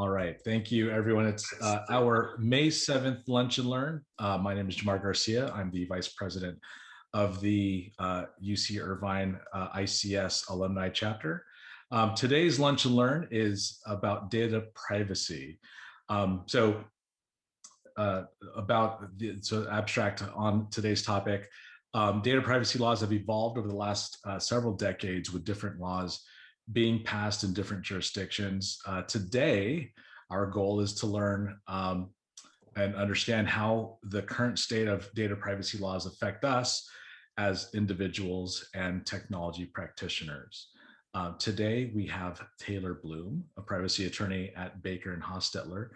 All right, thank you, everyone. It's uh, our May 7th Lunch and Learn. Uh, my name is Jamar Garcia. I'm the Vice President of the uh, UC Irvine uh, ICS Alumni Chapter. Um, today's Lunch and Learn is about data privacy. Um, so uh, about the so abstract on today's topic, um, data privacy laws have evolved over the last uh, several decades with different laws being passed in different jurisdictions. Uh, today, our goal is to learn um, and understand how the current state of data privacy laws affect us as individuals and technology practitioners. Uh, today, we have Taylor Bloom, a privacy attorney at Baker and Hostetler.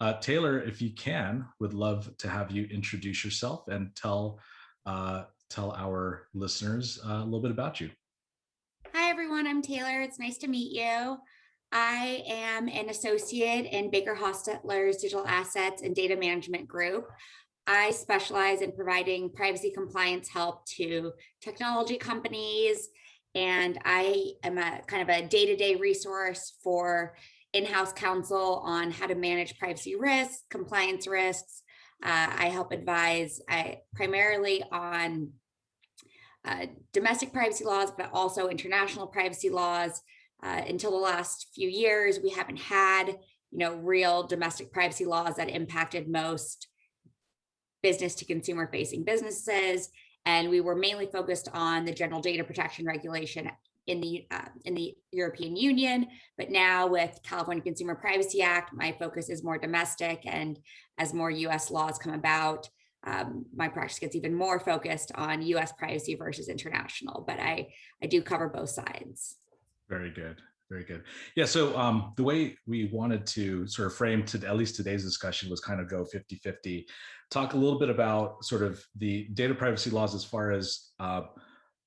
Uh, Taylor, if you can, would love to have you introduce yourself and tell uh, tell our listeners uh, a little bit about you. Everyone. I'm Taylor. It's nice to meet you. I am an associate in Baker Hostetler's Digital Assets and Data Management Group. I specialize in providing privacy compliance help to technology companies, and I am a kind of a day-to-day -day resource for in-house counsel on how to manage privacy risks, compliance risks. Uh, I help advise I, primarily on uh, domestic privacy laws, but also international privacy laws. Uh, until the last few years, we haven't had, you know, real domestic privacy laws that impacted most business to consumer facing businesses. And we were mainly focused on the general data protection regulation in the uh, in the European Union. But now with California Consumer Privacy Act, my focus is more domestic. And as more US laws come about, um, my practice gets even more focused on US privacy versus international, but I, I do cover both sides. Very good. Very good. Yeah, so um, the way we wanted to sort of frame to at least today's discussion was kind of go 50-50. Talk a little bit about sort of the data privacy laws as far as uh,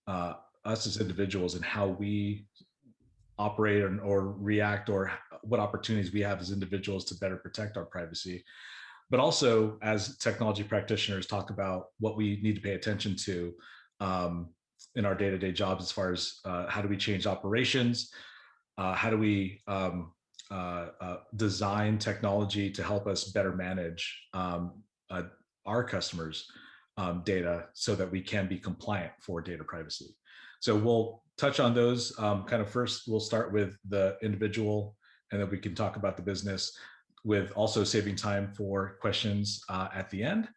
uh, us as individuals and how we operate or, or react or what opportunities we have as individuals to better protect our privacy but also as technology practitioners talk about what we need to pay attention to um, in our day-to-day -day jobs as far as uh, how do we change operations, uh, how do we um, uh, uh design technology to help us better manage um, uh, our customers' um, data so that we can be compliant for data privacy. So we'll touch on those um, kind of first, we'll start with the individual and then we can talk about the business with also saving time for questions uh, at the end.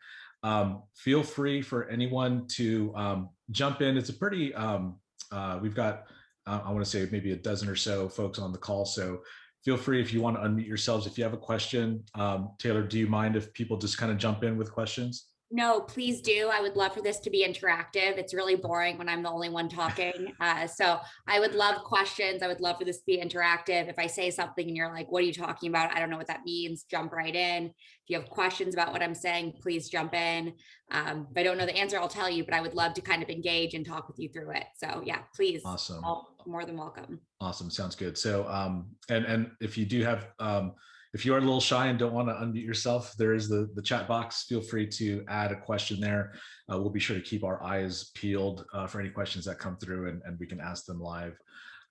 Um, feel free for anyone to um, jump in. It's a pretty, um, uh, we've got, uh, I wanna say maybe a dozen or so folks on the call. So feel free if you wanna unmute yourselves. If you have a question, um, Taylor, do you mind if people just kind of jump in with questions? No, please do. I would love for this to be interactive. It's really boring when I'm the only one talking. Uh, so I would love questions. I would love for this to be interactive. If I say something and you're like, what are you talking about? I don't know what that means. Jump right in. If you have questions about what I'm saying, please jump in. Um, if I don't know the answer, I'll tell you, but I would love to kind of engage and talk with you through it. So yeah, please. Awesome. more than welcome. Awesome. Sounds good. So, um, and, and if you do have, um, if you are a little shy and don't want to unmute yourself, there is the, the chat box. Feel free to add a question there. Uh, we'll be sure to keep our eyes peeled uh, for any questions that come through and, and we can ask them live.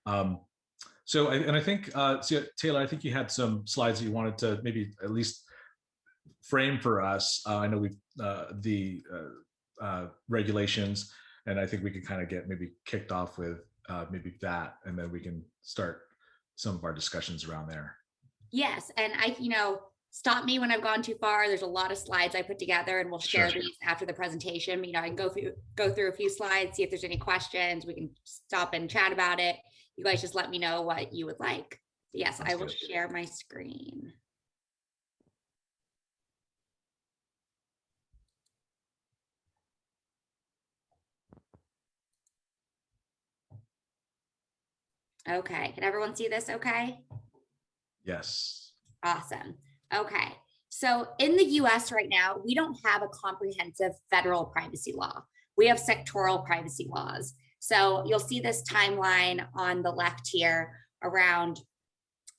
Um, so, I, and I think, uh, so Taylor, I think you had some slides that you wanted to maybe at least frame for us. Uh, I know we've, uh, the uh, regulations, and I think we could kind of get maybe kicked off with maybe that, and then we can start some of our discussions around there. Yes, and I, you know, stop me when I've gone too far. There's a lot of slides I put together and we'll share sure. these after the presentation. You know, I can go through go through a few slides, see if there's any questions. We can stop and chat about it. You guys just let me know what you would like. Yes, That's I will good. share my screen. Okay, can everyone see this okay? Yes. Awesome. Okay. So in the US right now, we don't have a comprehensive federal privacy law. We have sectoral privacy laws. So you'll see this timeline on the left here around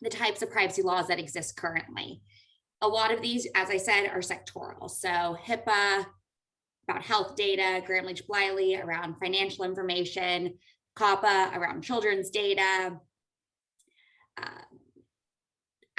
the types of privacy laws that exist currently. A lot of these, as I said, are sectoral. So HIPAA, about health data, Gramm-Leach-Bliley around financial information, COPPA around children's data,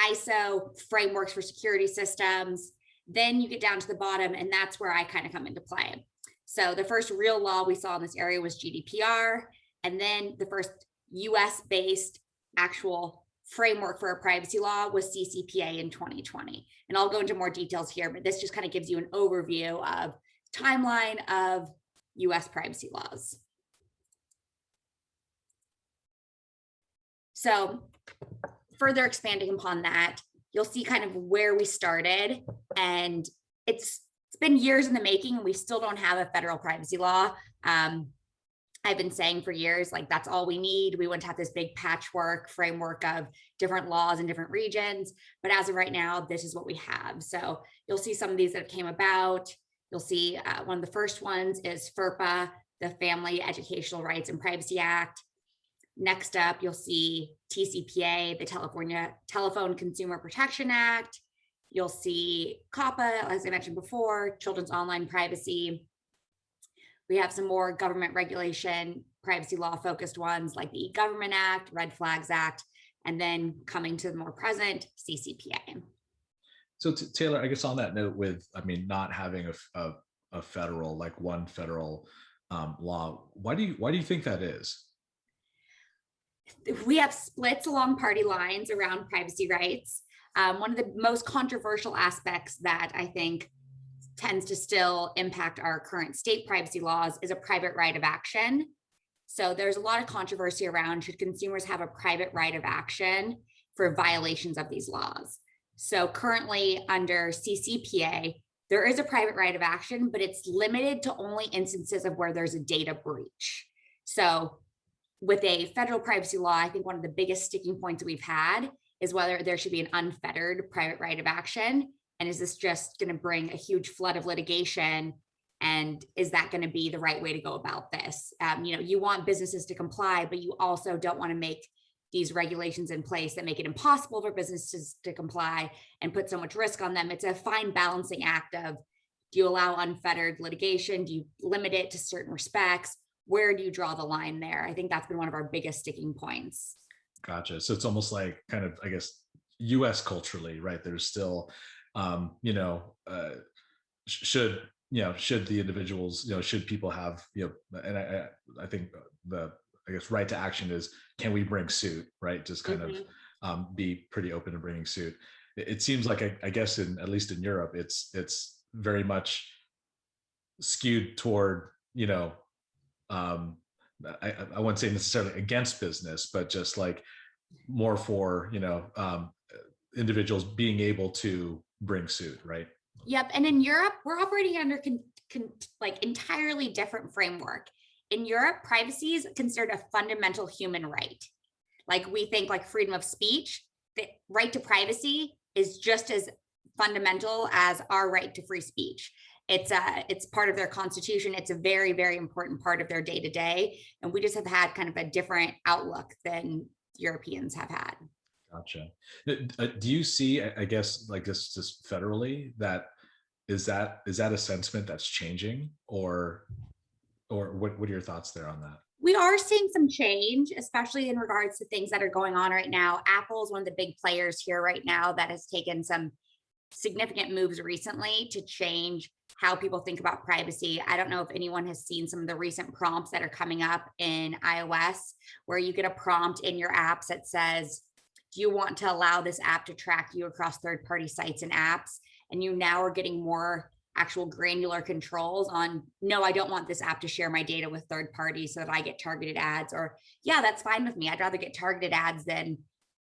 ISO frameworks for security systems. Then you get down to the bottom and that's where I kind of come into play. So the first real law we saw in this area was GDPR. And then the first US based actual framework for a privacy law was CCPA in 2020. And I'll go into more details here, but this just kind of gives you an overview of timeline of US privacy laws. So further expanding upon that, you'll see kind of where we started and it's it's been years in the making and we still don't have a federal privacy law. Um, I've been saying for years, like that's all we need. We want to have this big patchwork framework of different laws in different regions. But as of right now, this is what we have. So you'll see some of these that came about. You'll see uh, one of the first ones is FERPA, the Family Educational Rights and Privacy Act. Next up, you'll see TCPA, the California Telephone Consumer Protection Act. You'll see COPPA, as I mentioned before, Children's Online Privacy. We have some more government regulation, privacy law focused ones like the E-Government Act, Red Flags Act, and then coming to the more present CCPA. So Taylor, I guess on that note with, I mean, not having a, a, a federal, like one federal um, law, why do you, why do you think that is? We have splits along party lines around privacy rights. Um, one of the most controversial aspects that I think tends to still impact our current state privacy laws is a private right of action. So there's a lot of controversy around should consumers have a private right of action for violations of these laws. So currently under CCPA, there is a private right of action, but it's limited to only instances of where there's a data breach. So with a federal privacy law, I think one of the biggest sticking points we've had is whether there should be an unfettered private right of action. And is this just going to bring a huge flood of litigation? And is that going to be the right way to go about this? Um, you know, you want businesses to comply, but you also don't want to make these regulations in place that make it impossible for businesses to comply and put so much risk on them. It's a fine balancing act of do you allow unfettered litigation? Do you limit it to certain respects? Where do you draw the line there? I think that's been one of our biggest sticking points. Gotcha. So it's almost like kind of, I guess, US culturally, right? There's still, um, you know, uh, should, you know, should the individuals, you know, should people have, you know, and I, I think the, I guess, right to action is, can we bring suit, right? Just kind mm -hmm. of mm-hmm. um, be pretty open to bringing suit. It, it seems like, I, I guess, in at least in Europe, it's, it's very much skewed toward, you know, um, I, I wouldn't say necessarily against business, but just like more for, you know, um, individuals being able to bring suit, right? Yep. And in Europe, we're operating under con, con, like entirely different framework. In Europe, privacy is considered a fundamental human right. Like we think like freedom of speech, the right to privacy is just as fundamental as our right to free speech. It's a, uh, it's part of their constitution. It's a very, very important part of their day to day. And we just have had kind of a different outlook than Europeans have had. Gotcha. Uh, do you see, I guess, like this just federally, that is that is that a sentiment that's changing or or what, what are your thoughts there on that? We are seeing some change, especially in regards to things that are going on right now. Apple is one of the big players here right now that has taken some significant moves recently to change how people think about privacy. I don't know if anyone has seen some of the recent prompts that are coming up in iOS, where you get a prompt in your apps that says, do you want to allow this app to track you across third-party sites and apps? And you now are getting more actual granular controls on, no, I don't want this app to share my data with third parties so that I get targeted ads or yeah, that's fine with me. I'd rather get targeted ads than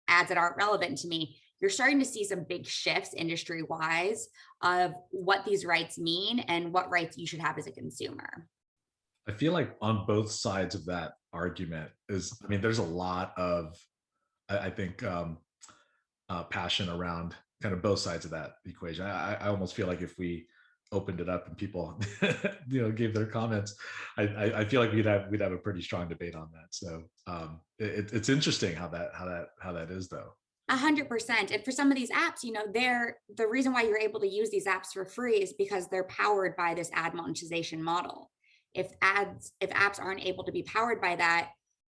ads that aren't relevant to me you're starting to see some big shifts industry wise of what these rights mean and what rights you should have as a consumer. I feel like on both sides of that argument is, I mean, there's a lot of, I, I think, um, uh, passion around kind of both sides of that equation. I, I almost feel like if we opened it up and people, you know, gave their comments, I, I, I, feel like we'd have we'd have a pretty strong debate on that. So um, it, it's interesting how that how that how that is though. A hundred percent. And for some of these apps, you know, they're the reason why you're able to use these apps for free is because they're powered by this ad monetization model. If ads, if apps aren't able to be powered by that,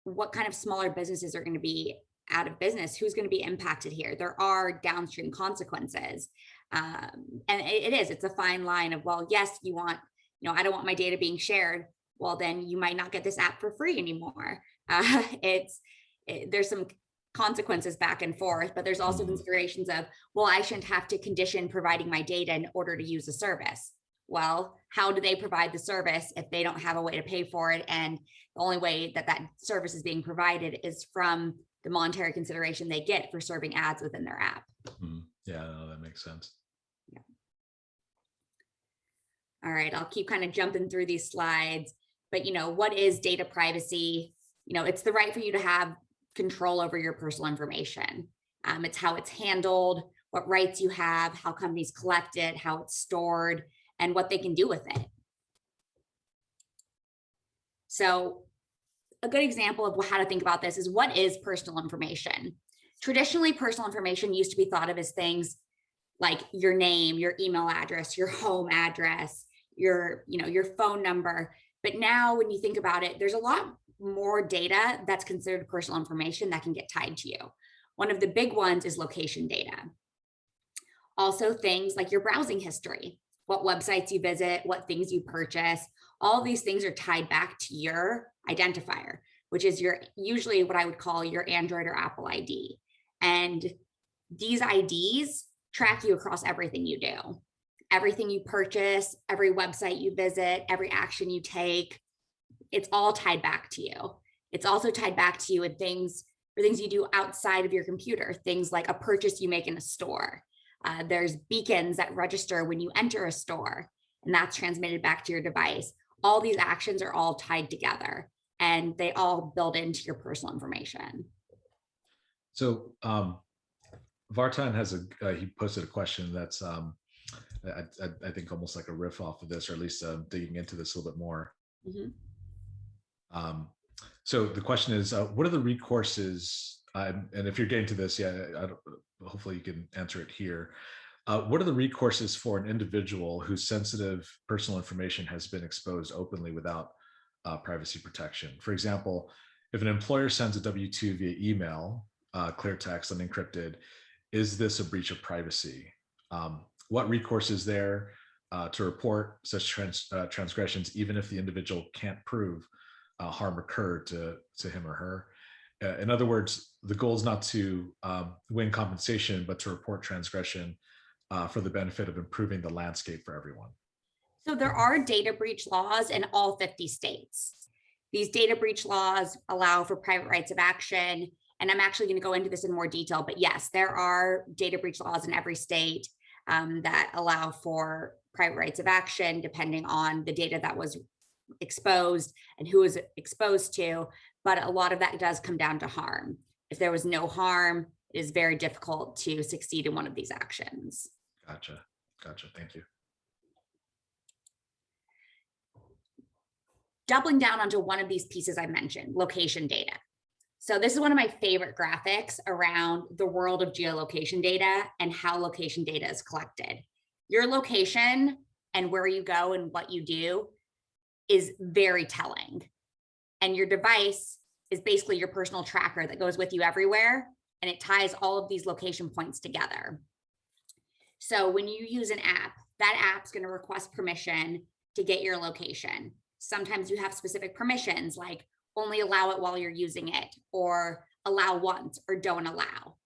what kind of smaller businesses are going to be out of business, who's going to be impacted here? There are downstream consequences. Um, and it, it is, it's a fine line of, well, yes, you want, you know, I don't want my data being shared. Well, then you might not get this app for free anymore. Uh, it's, it, there's some consequences back and forth, but there's also considerations of, well, I shouldn't have to condition providing my data in order to use a service. Well, how do they provide the service if they don't have a way to pay for it? And the only way that that service is being provided is from the monetary consideration they get for serving ads within their app. Hmm, Yeah, no, that makes sense. Yeah. All right, I'll keep kind of jumping through these slides, but you know, what is data privacy? You know, it's the right for you to have control over your personal information. Um, it's how it's handled, what rights you have, how companies collect it, how it's stored, and what they can do with it. So a good example of how to think about this is what is personal information? Traditionally, personal information used to be thought of as things like your name, your email address, your home address, your, you know, your phone number. But now when you think about it, there's a lot more data that's considered personal information that can get tied to you. One of the big ones is location data. Also things like your browsing history, what websites you visit, what things you purchase, all these things are tied back to your identifier, which is your usually what I would call your Android or Apple ID. And these IDs track you across everything you do. Everything you purchase, every website you visit, every action you take, it's all tied back to you. It's also tied back to you in things for things you do outside of your computer, things like a purchase you make in a store. Uh, there's beacons that register when you enter a store, and that's transmitted back to your device. All these actions are all tied together, and they all build into your personal information. So um, Vartan has a, uh, he posted a question that's, um, I, I, I think almost like a riff off of this, or at least uh, digging into this a little bit more. Mhm. Um, so the question is, uh, what are the recourses? Um, and if you're getting to this, yeah, hopefully you can answer it here. Uh, what are the recourses for an individual whose sensitive personal information has been exposed openly without uh, privacy protection? For example, if an employer sends a W-2 via email, uh, clear text, unencrypted, is this a breach of privacy? Um, what recourse is there uh, to report such trans, uh, transgressions, even if the individual can't prove uh, harm occurred to, to him or her? Uh, in other words, the goal is not to um, win compensation, but to report transgression uh, for the benefit of improving the landscape for everyone. So there are data breach laws in all 50 states. These data breach laws allow for private rights of action. And I'm actually going to go into this in more detail, but yes, there are data breach laws in every state um, that allow for private rights of action, depending on the data that was exposed and who was exposed to. But a lot of that does come down to harm. If there was no harm, it is very difficult to succeed in one of these actions. Gotcha. Gotcha. Thank you. doubling down onto one of these pieces I mentioned, location data. So this is one of my favorite graphics around the world of geolocation data and how location data is collected. Your location and where you go and what you do is very telling. And your device is basically your personal tracker that goes with you everywhere and it ties all of these location points together. So when you use an app, that app's going to request permission to get your location. Sometimes you have specific permissions like only allow it while you're using it or allow once or don't allow.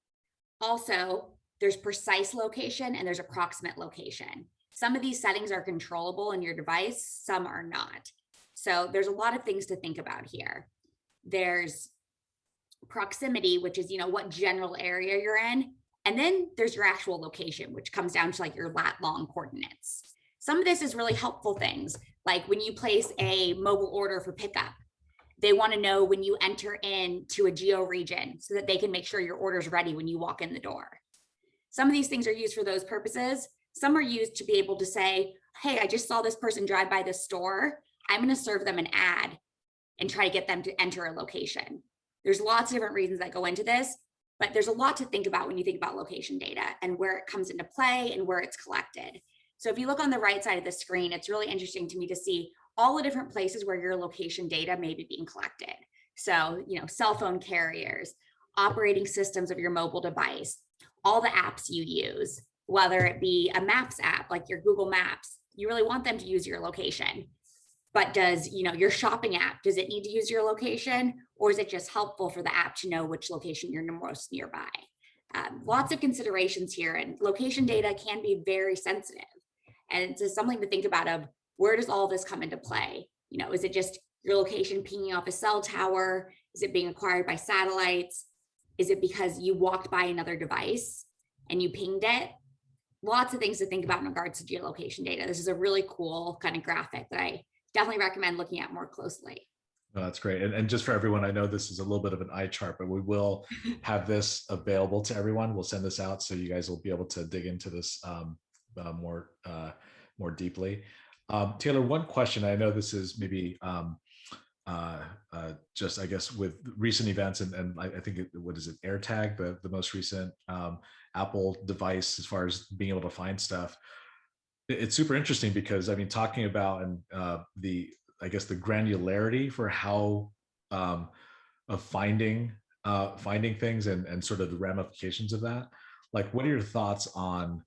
Also, there's precise location and there's approximate location. Some of these settings are controllable in your device, some are not. So there's a lot of things to think about here. There's proximity, which is, you know, what general area you're in. And then there's your actual location, which comes down to like your lat long coordinates. Some of this is really helpful things, like when you place a mobile order for pickup, they want to know when you enter into a geo region so that they can make sure your order is ready when you walk in the door. Some of these things are used for those purposes. Some are used to be able to say, hey, I just saw this person drive by this store. I'm going to serve them an ad and try to get them to enter a location. There's lots of different reasons that go into this, but there's a lot to think about when you think about location data and where it comes into play and where it's collected. So if you look on the right side of the screen, it's really interesting to me to see all the different places where your location data may be being collected. So, you know, cell phone carriers, operating systems of your mobile device, all the apps you use, whether it be a maps app like your Google Maps, you really want them to use your location. But does, you know, your shopping app, does it need to use your location? Or is it just helpful for the app to know which location you're most nearby? Um, lots of considerations here and location data can be very sensitive. And it's something to think about of where does all this come into play? You know, is it just your location pinging off a cell tower? Is it being acquired by satellites? Is it because you walked by another device and you pinged it? Lots of things to think about in regards to geolocation data. This is a really cool kind of graphic that I definitely recommend looking at more closely. Oh, that's great. And, and just for everyone, I know this is a little bit of an eye chart, but we will have this available to everyone. We'll send this out so you guys will be able to dig into this um, uh, more uh, more deeply. Um, Taylor, one question. I know this is maybe um, uh, uh, just, I guess, with recent events, and, and I, I think, it, what is it, AirTag, the, the most recent um, Apple device as far as being able to find stuff. It- It's super interesting because, I mean, talking about and uh, the, I guess, the granularity for how um, of finding uh, finding things and, and sort of the ramifications of that. Like, what are your thoughts on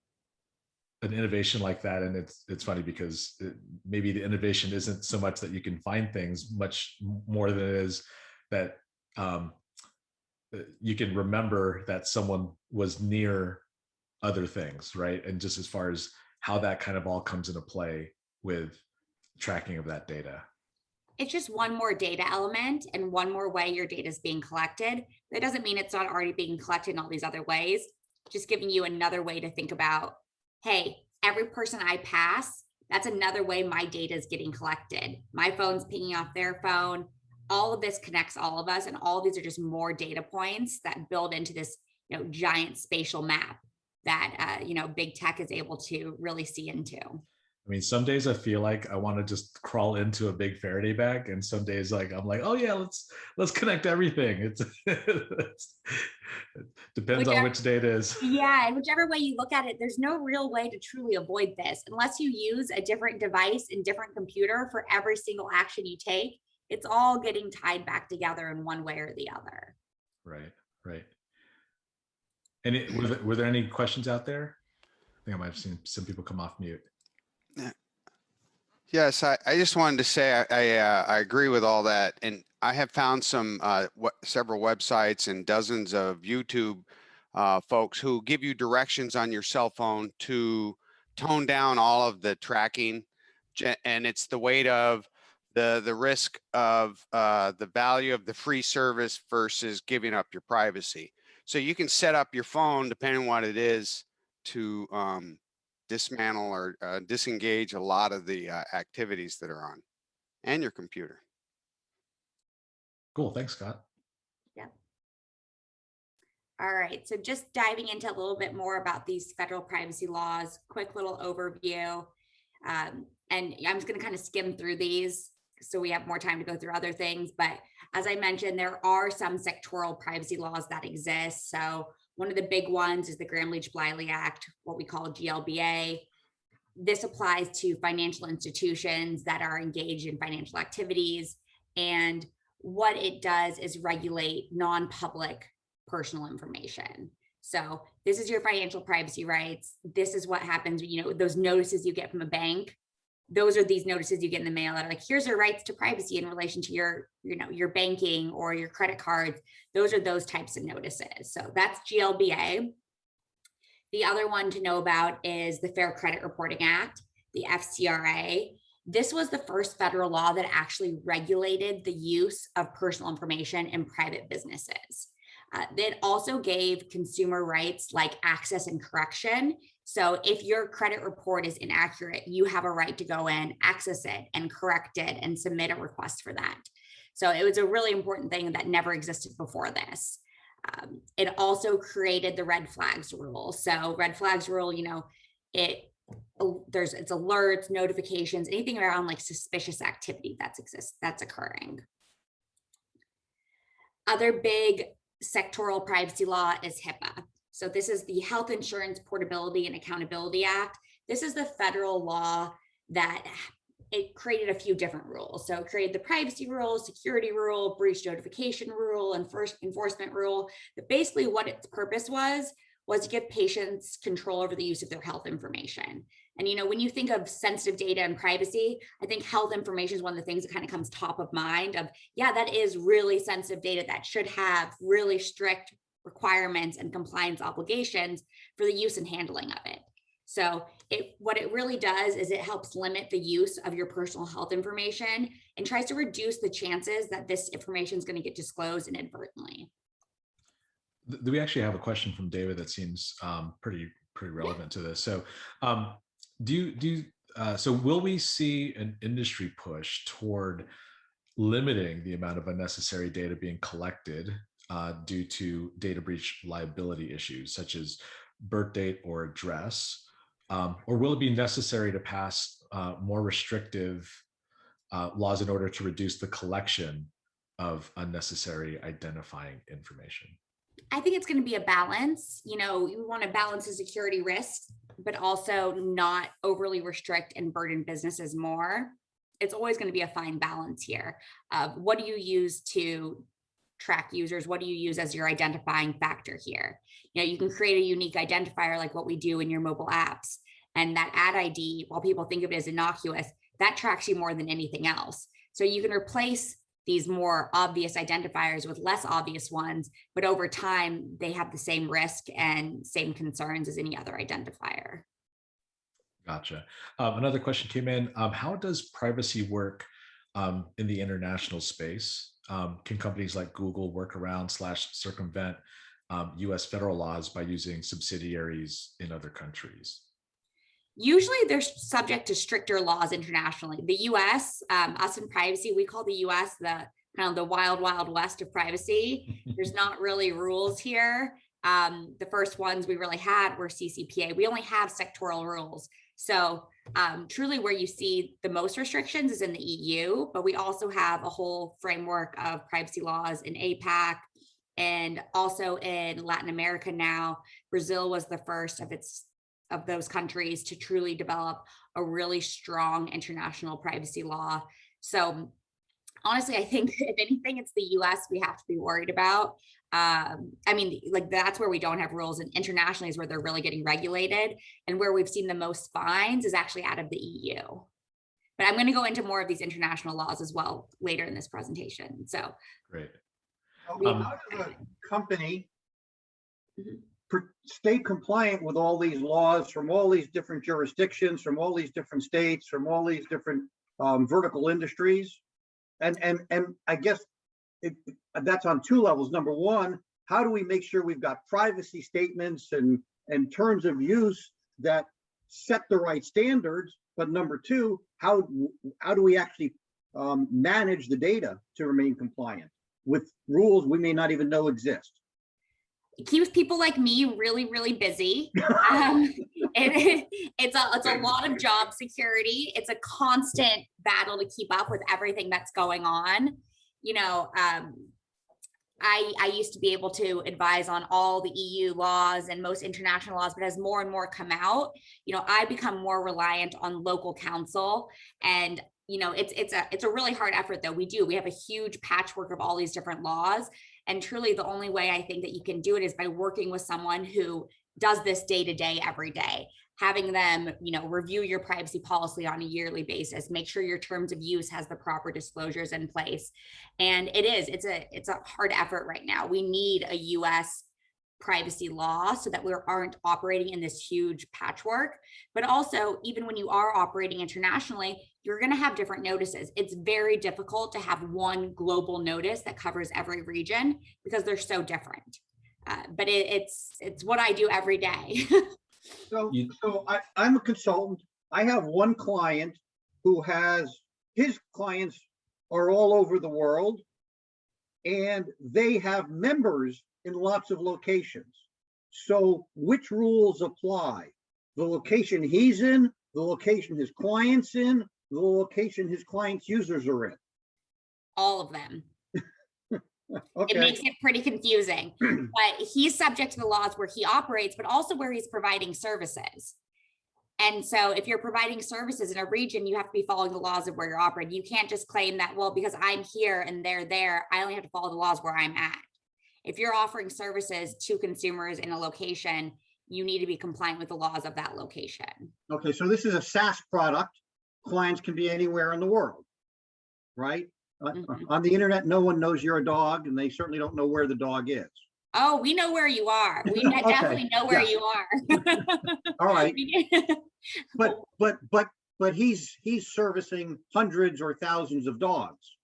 an innovation like that and it's it's funny because it, maybe the innovation isn't so much that you can find things much more than it is that um, uh, you can remember that someone was near other things right and just as far as how that kind of all comes into play with tracking of that data It's just one more data element and one more way your data is being collected. That doesn't mean it's not already being collected in all these other ways. Just giving you another way to think about, hey, every person I pass, that's another way my data is getting collected. My phone's pinging off their phone. All of this connects all of us and all these are just more data points that build into this you know, giant spatial map that uh, you know big tech is able to really see into. I mean some days i feel like i want to just crawl into a big faraday bag and some days like i'm like oh yeah let's let's connect everything it's, it's it depends on which day it is Yeah, and whichever way you look at it, there's no real way to truly avoid this unless you use a different device and different computer for every single action you take. It's all getting tied back together in one way or the other. Right, right. And it, were, there, were there any questions out there? I think I might have seen some people come off mute. Yes, I, I just wanted to say I, I, uh, I agree with all that. And I have found some, uh, several websites and dozens of YouTube uh, folks who give you directions on your cell phone to tone down all of the tracking. And it's the weight of the, the risk of uh, the value of the free service versus giving up your privacy. So you can set up your phone, depending on what it is, to um, dismantle or uh, disengage a lot of the uh, activities that are on and your computer. Cool, thanks, Scott. Yeah. All right, so just diving into a little bit more about these federal privacy laws, quick little overview. Um, and I'm just gonna kind of skim through these so we have more time to go through other things. But as I mentioned, there are some sectoral privacy laws that exist. So one of the big ones is the Gramm-Leach-Bliley Act, what we call GLBA. This applies to financial institutions that are engaged in financial activities. And what it does is regulate non-public personal information. So this is your financial privacy rights. This is what happens, you know, those notices you get from a bank. Those are these notices you get in the mail that are like, here's your rights to privacy in relation to your, you know, your banking or your credit cards. Those are those types of notices. So that's GLBA. The other one to know about is the Fair Credit Reporting Act, the FCRA. This was the first federal law that actually regulated the use of personal information in private businesses. Uh, it also gave consumer rights like access and correction. So if your credit report is inaccurate, you have a right to go in, access it and correct it and submit a request for that. So it was a really important thing that never existed before this. Um, it also created the red flags rule. So red flags rule, you know, it there's it's alerts, notifications, anything around like suspicious activity that's exists that's occurring. Other big sectoral privacy law is HIPAA. So this is the Health Insurance Portability and Accountability Act. This is the federal law that it created a few different rules. So it created the privacy rule, security rule, breach notification rule, and first enforcement rule. But basically what its purpose was, was to give patients control over the use of their health information. And you know, when you think of sensitive data and privacy, I think health information is one of the things that kind of comes top of mind of, yeah, that is really sensitive data that should have really strict requirements and compliance obligations for the use and handling of it. So it what it really does is it helps limit the use of your personal health information and tries to reduce the chances that this information is going to get disclosed inadvertently. Th- We actually have a question from David that seems um, pretty, pretty relevant to this. So um, do you, do, you, uh, so will we see an industry push toward limiting the amount of unnecessary data being collected uh, due to data breach liability issues such as birth date or address? Um, or will it be necessary to pass uh, more restrictive uh, laws in order to reduce the collection of unnecessary identifying information? I think it's going to be a balance. You know, you want to balance the security risk, but also not overly restrict and burden businesses more. It's always going to be a fine balance here what do you use to track users? What do you use as your identifying factor here? You know, you can create a unique identifier like what we do in your mobile apps. And that ad ID, while people think of it as innocuous, that tracks you more than anything else. So you can replace these more obvious identifiers with less obvious ones, but over time they have the same risk and same concerns as any other identifier. Gotcha. Um, another question came in. Um, how does privacy work um, in the international space? Um, can companies like Google work around slash circumvent um, US federal laws by using subsidiaries in other countries? Usually they're subject to stricter laws internationally. The US, um, us in privacy, we call the US the kind of the wild, wild west of privacy. There's not really rules here. Um, the first ones we really had were CCPA. We only have sectoral rules. So um, truly where you see the most restrictions is in the EU, but we also have a whole framework of privacy laws in APAC and also in Latin America now. Brazil was the first of its of those countries to truly develop a really strong international privacy law. So honestly, I think if anything, it's the US we have to be worried about. Um, I mean, like that's where we don't have rules and internationally is where they're really getting regulated and where we've seen the most fines is actually out of the EU. But I'm going to go into more of these international laws as well later in this presentation. So Great. How Um, how does a company Mhm. stay compliant with all these laws from all these different jurisdictions, from all these different states, from all these different um, vertical industries? And, and, and I guess it, that's on two levels. Number one, how do we make sure we've got privacy statements and, and terms of use that set the right standards? But number two, how, how do we actually um, manage the data to remain compliant with rules we may not even know exist? it keeps people like me really, really busy. um, it, it's a it's a lot of job security. It's a constant battle to keep up with everything that's going on. You know, um, I I used to be able to advise on all the EU laws and most international laws, but as more and more come out, you know, I become more reliant on local counsel. And you know it's it's a it's a really hard effort though. We do we have a huge patchwork of all these different laws. And truly the only way i think that you can do it is by working with someone who does this day to day every day having them you know review your privacy policy on a yearly basis make sure your terms of use has the proper disclosures in place. And it is it's a it's a hard effort right now. We need a us privacy law so that we aren't operating in this huge patchwork. But also even when you are operating internationally you're going to have different notices. It's very difficult to have one global notice that covers every region because they're so different. Uh, but it, it's it's what i do every day So, You- so I, I'm a consultant. I have one client who has, his clients are all over the world. And they have members in lots of locations. So which rules apply? The location he's in, the location his client's in, the location his client's users are in. all of them it makes it pretty confusing but he's subject to the laws where he operates but also where he's providing services And so if you're providing services in a region, you have to be following the laws of where you're operating. You can't just claim that, well, because I'm here and they're there, I only have to follow the laws where I'm at. If you're offering services to consumers in a location, you need to be compliant with the laws of that location. Okay, so this is a SaaS product. Clients can be anywhere in the world, right? Uh, Mhm. On the internet, no one knows you're a dog and they certainly don't know where the dog is. Oh, we know where you are. We Okay, definitely know where yeah. you are. All right, but, but, but, but he's, he's servicing hundreds or thousands of dogs.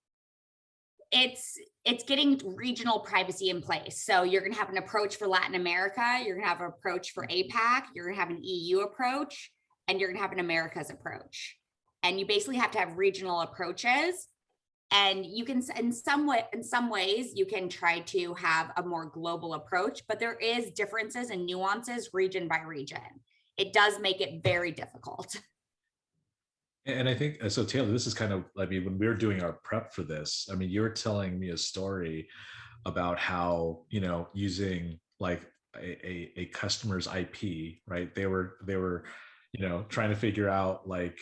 it's it's getting regional privacy in place. So you're gonna have an approach for Latin America, you're gonna have an approach for APAC, you're gonna have an EU approach, and you're gonna have an Americas approach. And you basically have to have regional approaches. And you can, in some way, in some ways, you can try to have a more global approach, but there is differences and nuances region by region. It does make it very difficult. And I think, uh, so Taylor, this is kind of, I mean, when we were doing our prep for this, I mean, you were telling me a story about how, you know, using like a, a, a customer's IP, right? They were, they were, you know, trying to figure out like,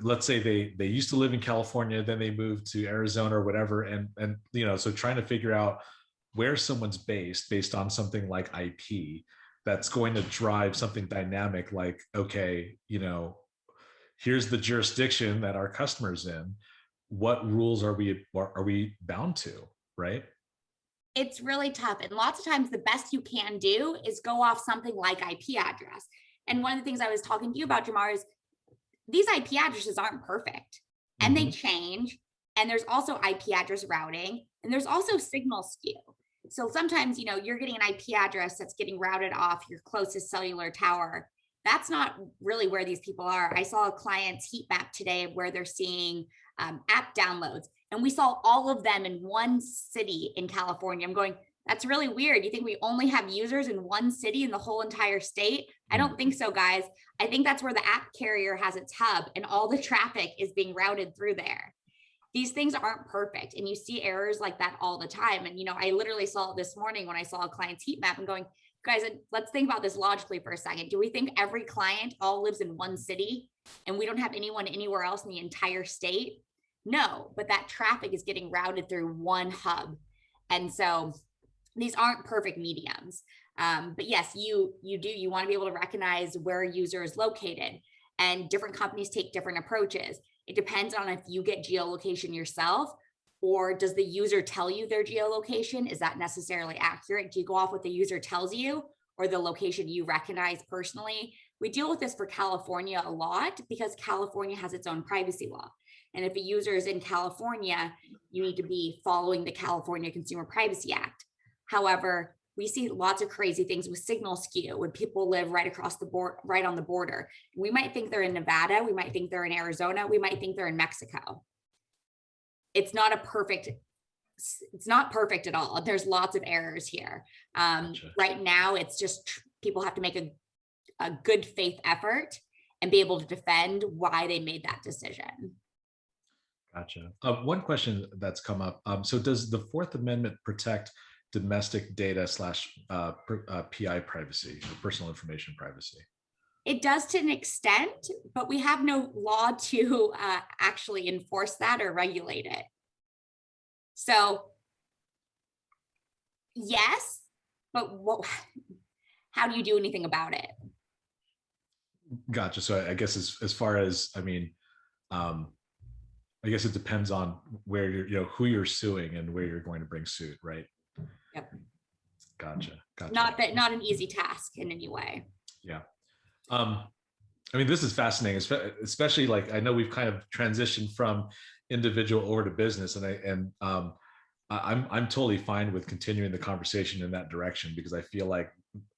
let's say they, they used to live in California, then they moved to Arizona or whatever. And, and, you know, so trying to figure out where someone's based, based on something like IP, that's going to drive something dynamic like, okay, you know, here's the jurisdiction that our customers in what rules are we are we bound to right it's really tough. And lots of times the best you can do is go off something like IP address. And one of the things I was talking to you about, Jamar, is these IP addresses aren't perfect and they change. And there's also IP address routing and there's also signal skew. So sometimes, you know, you're getting an IP address that's getting routed off your closest cellular tower. That's not really where these people are. I saw a client's heat map today where they're seeing um, app downloads and we saw all of them in one city in California. I'm going, that's really weird. You think we only have users in one city in the whole entire state? I don't mm-hmm. think so, guys. I think that's where the app carrier has its hub and all the traffic is being routed through there. These things aren't perfect and you see errors like that all the time. And, you know, I literally saw it this morning when I saw a client's heat map and going, guys, let's think about this logically for a second. Do we think every client all lives in one city and we don't have anyone anywhere else in the entire state? No, but that traffic is getting routed through one hub. And so these aren't perfect mediums. Um, but yes, you you do you want to be able to recognize where a user is located and different companies take different approaches. It depends on if you get geolocation yourself or does the user tell you their geolocation? Is that necessarily accurate? Do you go off what the user tells you or the location you recognize personally? We deal with this for California a lot because California has its own privacy law. And if a user is in California, you need to be following the California Consumer Privacy Act. However, we see lots of crazy things with signal skew when people live right across the board, right on the border. We might think they're in Nevada, we might think they're in Arizona, we might think they're in Mexico. It's not a perfect, it's not perfect at all. There's lots of errors here. Um, Gotcha. right now, it's just people have to make a, a good faith effort and be able to defend why they made that decision. gotcha uh, one question that's come up um, so does the fourth amendment protect domestic data slash uh, uh, pi privacy or personal information privacy It does to an extent, but we have no law to uh, actually enforce that or regulate it. So yes, but what, how do you do anything about it? Gotcha. So I- I guess as as far as I mean, um, I guess it depends on where you're, you know, who you're suing and where you're going to bring suit, right? Yep. Gotcha. Gotcha. Not that, not an easy task in any way. Yeah. Um, I mean, this is fascinating, especially like I know we've kind of transitioned from individual over to business, and I and um, I- I'm I'm totally fine with continuing the conversation in that direction because I feel like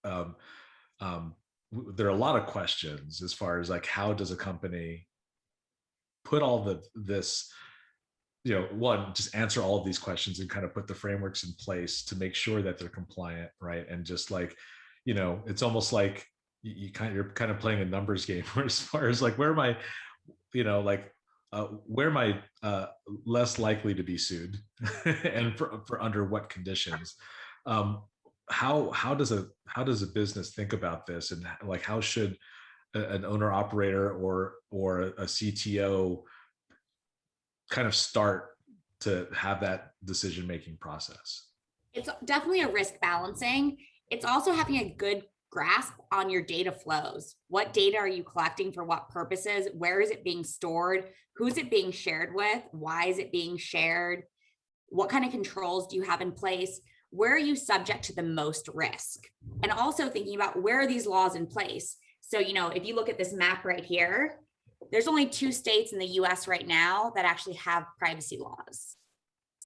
um, um, there are a lot of questions as far as like how does a company put all the this you know one just answer all of these questions and kind of put the frameworks in place to make sure that they're compliant right? And just like you know it's almost like you, you kind of you're kind of playing a numbers game as far as like where am i you know like uh, where am i uh, less likely to be sued and for, for under what conditions? Um how how does a how does a business think about this? And like how should an owner operator or or a CTO kind of start to have that decision making process? It's definitely a risk balancing. It's also having a good grasp on your data flows. What data are you collecting for what purposes? Where is it being stored? Who's it being shared with? Why is it being shared? What kind of controls do you have in place? Where are you subject to the most risk? And also thinking about where are these laws in place? So, you know, if you look at this map right here, there's only two states in the US right now that actually have privacy laws.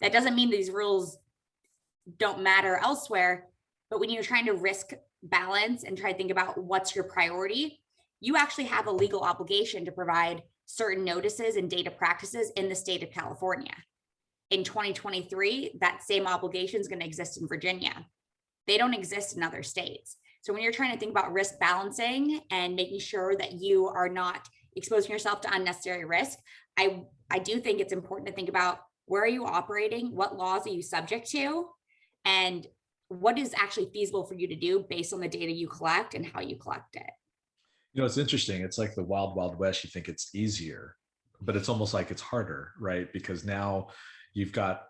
That doesn't mean these rules don't matter elsewhere, but when you're trying to risk balance and try to think about what's your priority, you actually have a legal obligation to provide certain notices and data practices in the state of California. In 2023, that same obligation is going to exist in Virginia. They don't exist in other states. So when you're trying to think about risk balancing and making sure that you are not exposing yourself to unnecessary risk, I, I do think it's important to think about where are you operating? What laws are you subject to? And what is actually feasible for you to do based on the data you collect and how you collect it. You know, it's interesting. It's like the wild, wild west. You think it's easier, but it's almost like it's harder, right? Because now you've got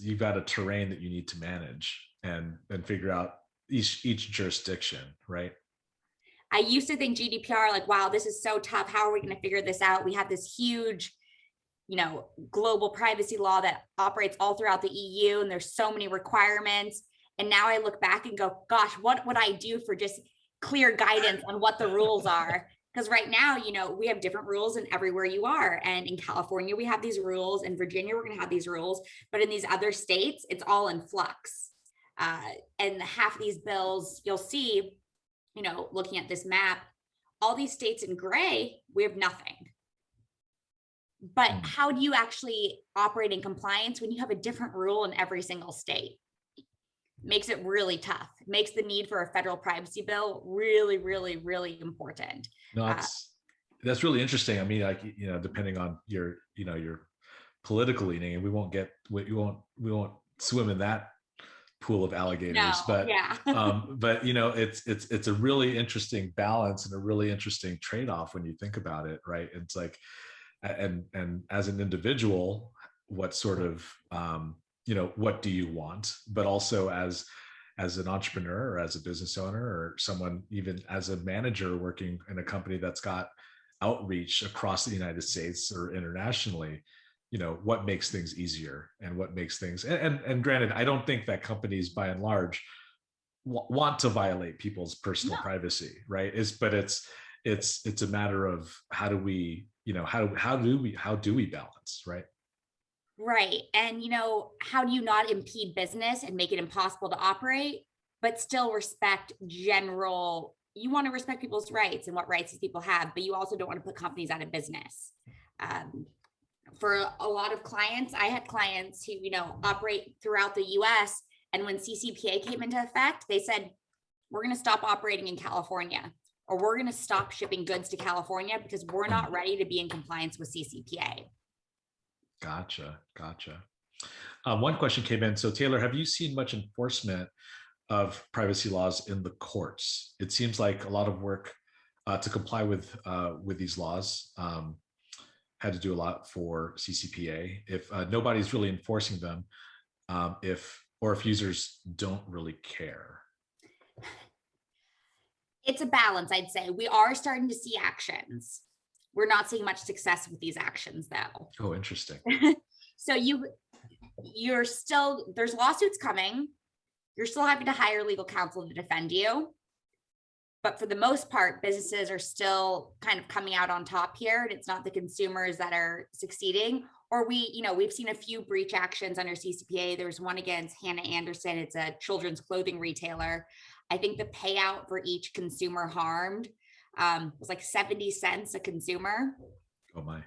you've got a terrain that you need to manage and and figure out each each jurisdiction, right? I used to think GDPR like, wow, this is so tough. How are we going to figure this out? We have this huge, you know, global privacy law that operates all throughout the EU and there's so many requirements. And now I look back and go, gosh, what would I do for just clear guidance on what the rules are? Because right now, you know, we have different rules in everywhere you are. And in California, we have these rules. In Virginia, we're going to have these rules. But in these other states, it's all in flux. Uh, and half of these bills, you'll see, you know, looking at this map, all these states in gray, we have nothing. But Mm. how do you actually operate in compliance when you have a different rule in every single state? Makes it really tough. Makes the need for a federal privacy bill really, really, really important. No, Uh, that's that's really interesting. I mean, like you know, depending on your you know your political leaning, and we won't get we won't we won't swim in that pool of alligators. No, but yeah. um, but you know, it's it's it's a really interesting balance and a really interesting trade off when you think about it, right? It's like, and and as an individual, what sort of um, you know what do you want? But also as as an entrepreneur or as a business owner or someone even as a manager working in a company that's got outreach across the United States or internationally, you know, what makes things easier and what makes things and and, and granted, I don't think that companies by and large wa- want to violate people's personal No. privacy, right? Is but it's it's it's a matter of how do we, you know, how do how do we how do we balance, right? Right. And, you know, how do you not impede business and make it impossible to operate, but still respect general, you want to respect people's rights and what rights these people have, but you also don't want to put companies out of business. Um, for a lot of clients, I had clients who, you know, operate throughout the US. And when CCPA came into effect, they said, we're going to stop operating in California or we're going to stop shipping goods to California because we're not ready to be in compliance with CCPA. Gotcha, gotcha. Uh, one question came in. So Taylor, have you seen much enforcement of privacy laws in the courts? It seems like a lot of work uh, to comply with uh, with these laws um, had to do a lot for CCPA. If uh, nobody's really enforcing them, um, if or if users don't really care. It's a balance, I'd say. We are starting to see actions. We're not seeing much success with these actions though. Oh, interesting. So you, you're still, there's lawsuits coming. You're still having to hire legal counsel to defend you. But for the most part, businesses are still kind of coming out on top here. And it's not the consumers that are succeeding. Or we, you know, we've seen a few breach actions under CCPA. There was one against Hanna Andersson. It's a children's clothing retailer. I think the payout for each consumer harmed um, was like 70 cents a consumer. Oh my.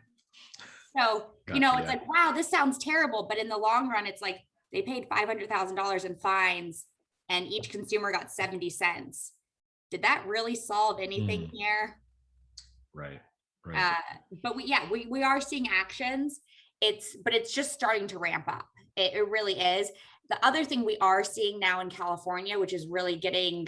So, you know, it's like, wow, this sounds terrible. But in the long run, it's like they paid $500,000 in fines and each consumer got 70 cents. Did that really solve anything Mm. here? Right. Right. Uh, but we, yeah, we, we are seeing actions. It's, but it's just starting to ramp up. It, it really is. The other thing we are seeing now in California, which is really getting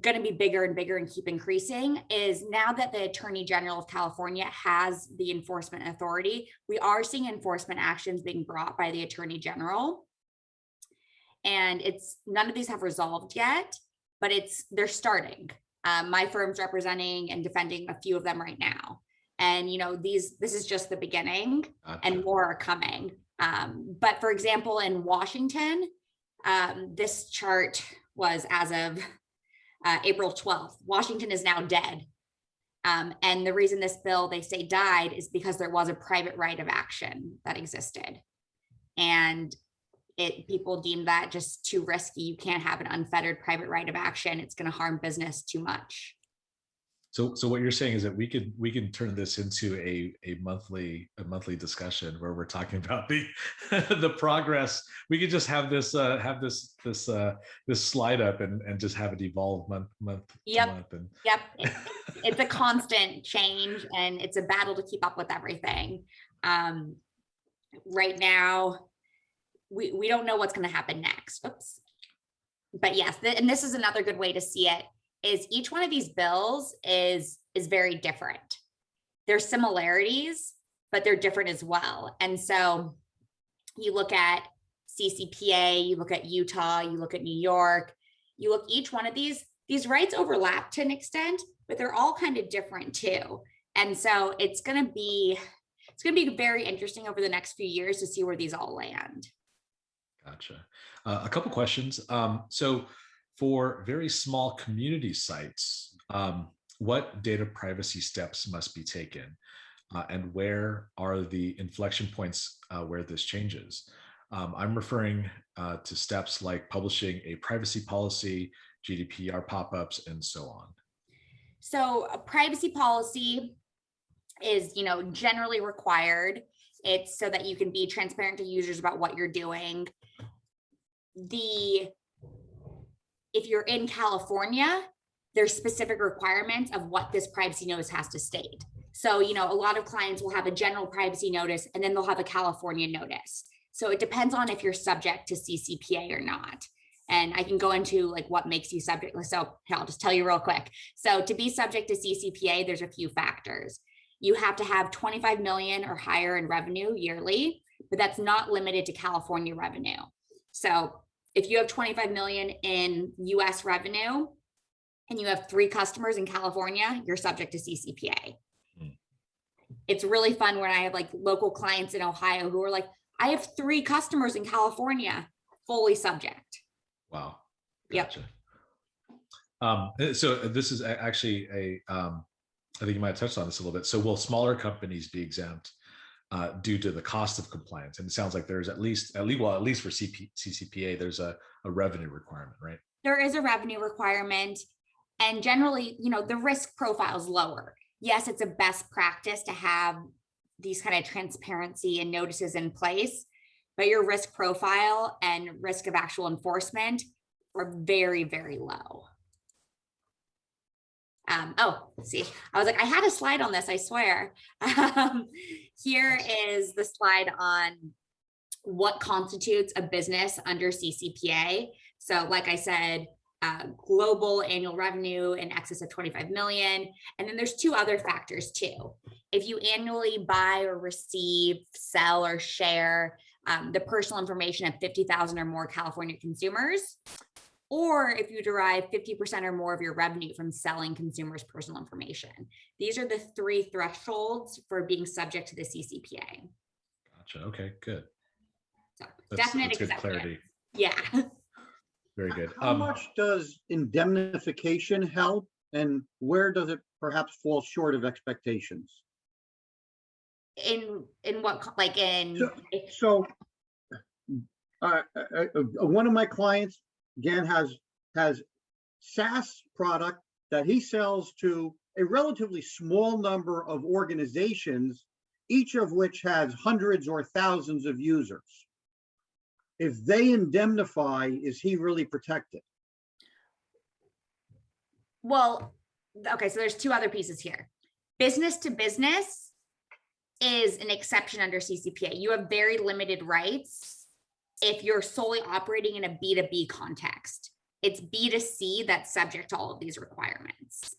going to be bigger and bigger and keep increasing is now that the Attorney General of California has the enforcement authority, we are seeing enforcement actions being brought by the Attorney General. And it's none of these have resolved yet, but it's they're starting. Um, my firm's representing and defending a few of them right now. And you know, these this is just the beginning Gotcha. and more are coming. Um, but for example, in Washington, um, this chart was as of uh, April 12th. Washington is now dead. Um, and the reason this bill they say died is because there was a private right of action that existed. And it people deem that just too risky. You can't have an unfettered private right of action. It's going to harm business too much. So, so what you're saying is that we could, we can turn this into a, a monthly, a monthly discussion where we're talking about the, the progress. We could just have this, uh, have this, this, uh, this slide up and, and just have it evolve month, month. to Yep. month And Yep. it- It's a constant change and it's a battle to keep up with everything. Um, right now, we, we don't know what's going to happen next. Oops. But yes, th- and this is another good way to see it is each one of these bills is is very different. There's similarities, but they're different as well. And so you look at CCPA, you look at Utah, you look at New York, you look each one of these, these rights overlap to an extent, but they're all kind of different too. And so it's going to be it's going to be very interesting over the next few years to see where these all land. Gotcha. Uh, a couple questions. Um, so for very small community sites, um, what data privacy steps must be taken? Uh, and where are the inflection points uh, where this changes? Um, I'm referring uh, to steps like publishing a privacy policy, GDPR pop-ups, and so on. So a privacy policy is, you know, generally required. It's so that you can be transparent to users about what you're doing. The if you're in California, there's specific requirements of what this privacy notice has to state. So, you know, a lot of clients will have a general privacy notice and then they'll have a California notice. So it depends on if you're subject to CCPA or not. And I can go into like what makes you subject. So I'll just tell you real quick. So to be subject to CCPA, there's a few factors. You have to have 25 million or higher in revenue yearly, but that's not limited to California revenue. So if you have 25 million in US revenue and you have three customers in California, you're subject to CCPA. Hmm. It's really fun when I have like local clients in Ohio who are like, I have three customers in California, fully subject. Wow. Yep. Um, uh, so this is actually a, um, I think you might have touched on this a little bit. So will smaller companies be exempt uh, due to the cost of compliance? And it sounds like there's at least, at least, well, at least for CP, CCPA, there's a, a revenue requirement, right? there is a revenue requirement and generally you know the risk profile is lower yes it's a best practice to have these kind of transparency and notices in place but your risk profile and risk of actual enforcement are very very low um, oh see i was like i had a slide on this i swear um, here is the slide on what constitutes a business under ccpa so like I said, uh, global annual revenue in excess of 25 million. And then there's two other factors too. If you annually buy or receive, sell or share um, the personal information of 50,000 or more California consumers, or if you derive 50% or more of your revenue from selling consumers' personal information. These are the three thresholds for being subject to the CCPA. Gotcha. Okay, good. So That's, definite that's good clarity. Yeah. Very good. How Um, much does indemnification help and where does it perhaps fall short of expectations? in in what like in So- So, uh, uh, uh, one of my clients, again, has, has SaaS product that he sells to a relatively small number of organizations, each of which has hundreds or thousands of users. If they indemnify, is he really protected? well okay so there's two other pieces here business to business is an exception under ccpa you have very limited rights if you're solely operating in a b2b context It's B2C that's subject to all of these requirements.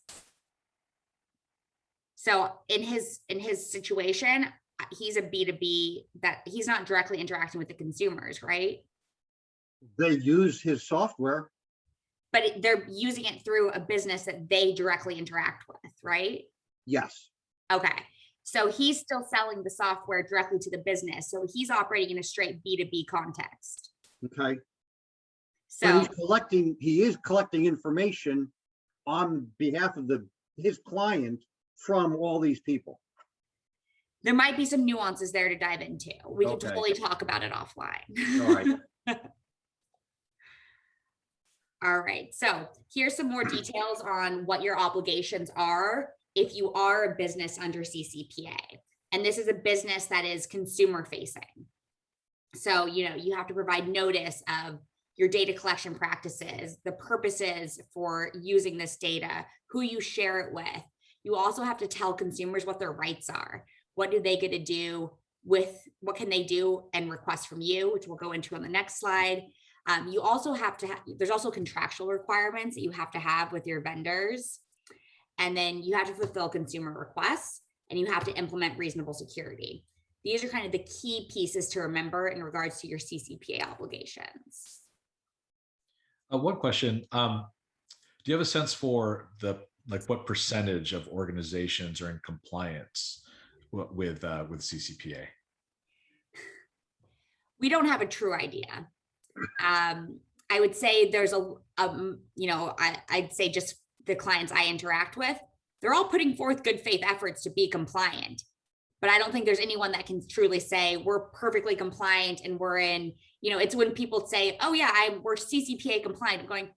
So in his, in his situation, he's a B2B that he's not directly interacting with the consumers, right? They use his software. But they're using it through a business that they directly interact with, right? Yes, Okay, so he's still selling the software directly to the business, so he's operating in a straight B2B context. okay. But So, he's collecting, he is collecting information on behalf of the, his client from all these people. there might be some nuances there to dive into. We can totally talk about it offline. All right. All right, so here's some more details on what your obligations are if you are a business under CCPA. And this is a business that is consumer facing. So, you know, you have to provide notice of your data collection practices, the purposes for using this data, who you share it with. You also have to tell consumers what their rights are. What do they get to do with, what can they do and request from you, which we'll go into on the next slide. Um, you also have to, ha- there's also contractual requirements that you have to have with your vendors. And then you have to fulfill consumer requests and you have to implement reasonable security. These are kind of the key pieces to remember in regards to your CCPA obligations. Uh, one question, um, do you have a sense for the, like what percentage of organizations are in compliance with, uh, with CCPA? we don't have a true idea. Um, I would say there's a, um, you know, I, I'd say just the clients I interact with, they're all putting forth good faith efforts to be compliant. But I don't think there's anyone that can truly say we're perfectly compliant and we're in, you know, it's when people say, oh yeah, I, we're CCPA compliant. I'm going,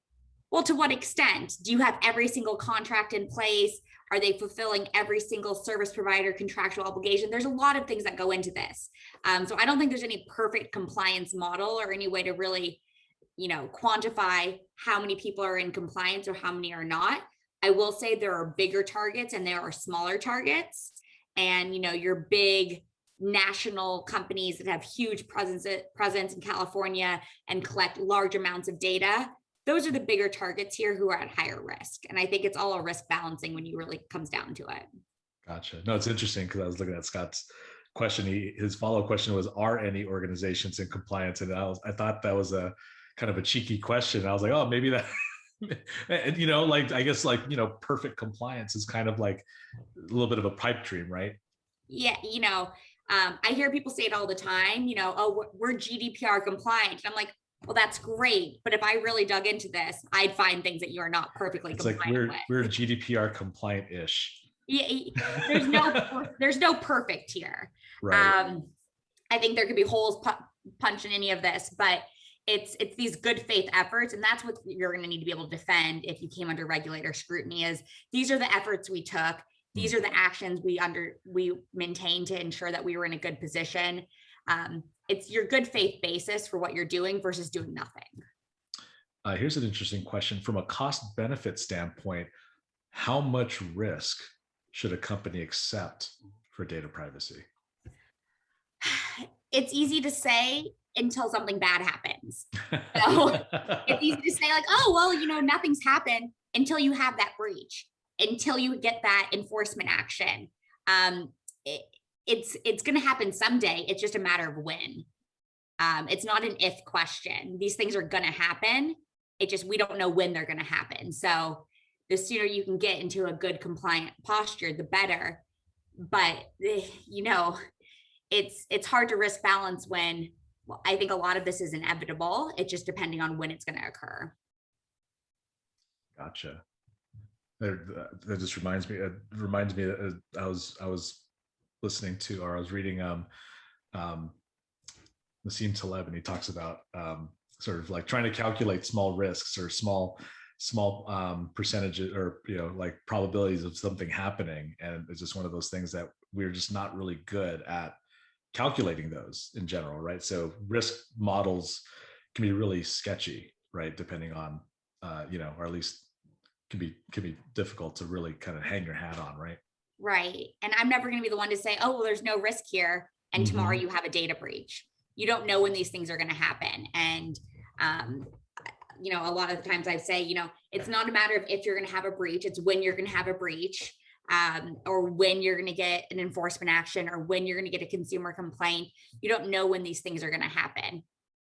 well, to what extent? Do you have every single contract in place? Are they fulfilling every single service provider contractual obligation? There's a lot of things that go into this. Um, so I don't think there's any perfect compliance model or any way to really, you know, quantify how many people are in compliance or how many are not. I will say there are bigger targets and there are smaller targets. And, you know, your big national companies that have huge presence, presence in California and collect large amounts of data. Those are the bigger targets here who are at higher risk. And I think it's all a risk balancing when you really comes down to it. Gotcha. No, it's interesting because I was looking at Scott's question. He, his follow-up question was, are any organizations in compliance? And I was, I thought that was a kind of a cheeky question. I was like, oh, maybe that, and you know, like, I guess like, you know, perfect compliance is kind of like a little bit of a pipe dream, right? yeah, you know, um, I hear people say it all the time, you know, oh, we're- GDPR compliant. And I'm like, well, that's great. But if I really dug into this, I'd find things that you are not perfectly It's like compliant we're, with. we're GDPR compliant-ish, Yeah, there's no, there's no perfect here. right? Um, I think there could be holes pu- punched in any of this, but it's, it's these good faith efforts. And that's what you're gonna need to be able to defend if you came under regulator scrutiny is, these are the efforts we took. These are the actions we under, we maintained to ensure that we were in a good position. Um, it's your good faith basis for what you're doing versus doing nothing. Uh, here's an interesting question from a cost benefit standpoint. How much risk should a company accept for data privacy? It's easy to say until something bad happens. So, it's easy to say like, oh, well, you know, nothing's happened until you have that breach, until you get that enforcement action. Um, it, it's it's going to happen someday. It's just a matter of when. Um, it's not an if question. These things are going to happen. It just we don't know when they're going to happen. So the sooner you can get into a good compliant posture, the better. But eh, you know, it's it's hard to risk balance when I think a lot of this is inevitable. It's just depending on when it's going to occur. Gotcha. That, that just reminds me, it reminds me that uh, I was, I was listening to, or I was reading, um, um, Nassim Taleb, and he talks about, um, sort of like trying to calculate small risks or small, small, um, percentages or, you know, like probabilities of something happening. And it's just one of those things that we're just not really good at calculating those in general, right? So risk models can be really sketchy, right? Depending on, uh, you know, or at least can be can be difficult to really kind of hang your hat on, right? Right. And I'm never going to be the one to say, oh, well, there's no risk here. And tomorrow you have a data breach. You don't know when these things are going to happen. And um, you know, a lot of the times I say, you know, it's not a matter of if you're going to have a breach, it's when you're going to have a breach. Um, or when you're going to get an enforcement action or when you're going to get a consumer complaint. You don't know when these things are going to happen.